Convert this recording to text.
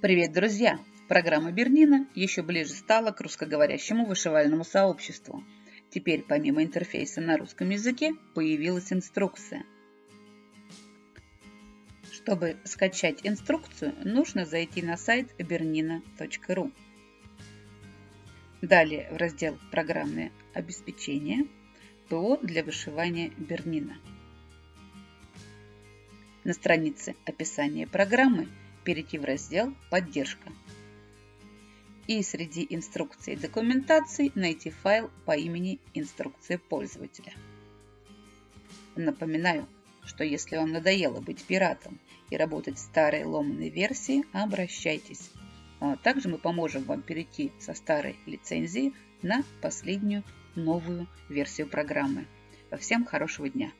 Привет, друзья! Программа Бернина еще ближе стала к русскоговорящему вышивальному сообществу. Теперь помимо интерфейса на русском языке появилась инструкция. Чтобы скачать инструкцию, нужно зайти на сайт bernina.ru. Далее в раздел «Программное обеспечение» ПО для вышивания Бернина. На странице описания программы перейти в раздел «Поддержка» и среди инструкций и документации найти файл по имени «Инструкция пользователя». Напоминаю, что если вам надоело быть пиратом и работать в старой ломаной версии, обращайтесь. А также мы поможем вам перейти со старой лицензии на последнюю новую версию программы. Всем хорошего дня!